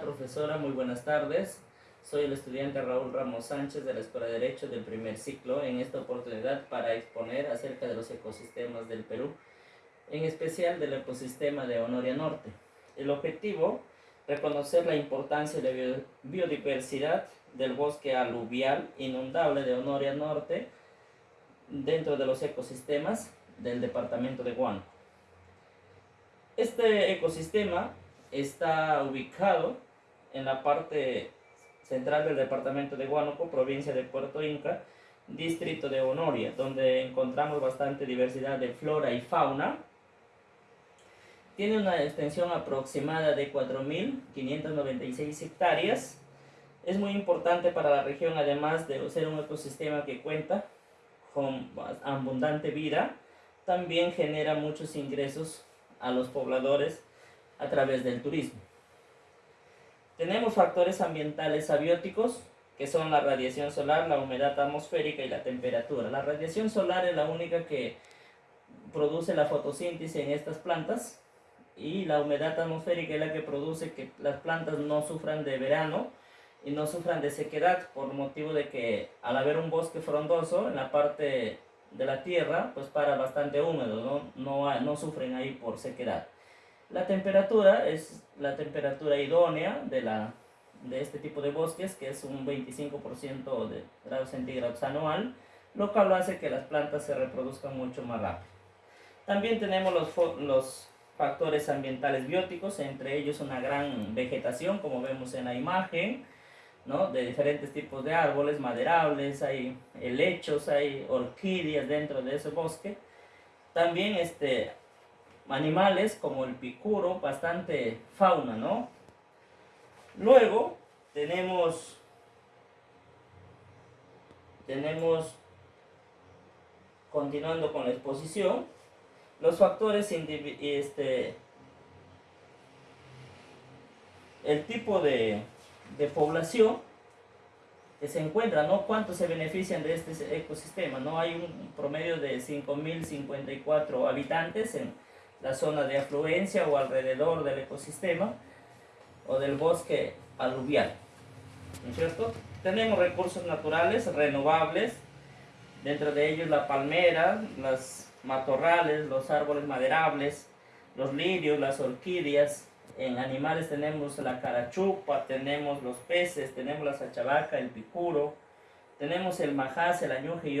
Profesora, muy buenas tardes. Soy el estudiante Raúl Ramos Sánchez de la Escuela de Derecho del primer ciclo en esta oportunidad para exponer acerca de los ecosistemas del Perú, en especial del ecosistema de Honoria Norte. El objetivo, reconocer la importancia de la biodiversidad del bosque aluvial inundable de Honoria Norte dentro de los ecosistemas del departamento de Huánuco. Este ecosistema está ubicado en la parte central del departamento de Huánuco, provincia de Puerto Inca, distrito de Honoria, donde encontramos bastante diversidad de flora y fauna. Tiene una extensión aproximada de 4.596 hectáreas. Es muy importante para la región, además de ser un ecosistema que cuenta con abundante vida, también genera muchos ingresos a los pobladores a través del turismo. Tenemos factores ambientales abióticos, que son la radiación solar, la humedad atmosférica y la temperatura. La radiación solar es la única que produce la fotosíntesis en estas plantas y la humedad atmosférica es la que produce que las plantas no sufran de verano y no sufran de sequedad por motivo de que al haber un bosque frondoso en la parte de la tierra pues para bastante húmedo, no, no, no sufren ahí por sequedad. La temperatura es la temperatura idónea de, la, de este tipo de bosques, que es un 25% de grados centígrados anual, lo cual hace que las plantas se reproduzcan mucho más rápido. También tenemos los, los factores ambientales bióticos, entre ellos una gran vegetación, como vemos en la imagen, ¿no? de diferentes tipos de árboles maderables, hay helechos, hay orquídeas dentro de ese bosque. También este, animales como el picuro, bastante fauna, ¿no? Luego tenemos, tenemos, continuando con la exposición, los factores, este, el tipo de, de población que se encuentra, ¿no? ¿Cuántos se benefician de este ecosistema? ¿no? Hay un promedio de 5.054 habitantes en la zona de afluencia o alrededor del ecosistema o del bosque aluvial. ¿No es cierto? Tenemos recursos naturales renovables, dentro de ellos la palmera, las matorrales, los árboles maderables, los lirios, las orquídeas. En animales tenemos la carachupa, tenemos los peces, tenemos la sachavaca, el picuro, tenemos el majás, el añuje y otros.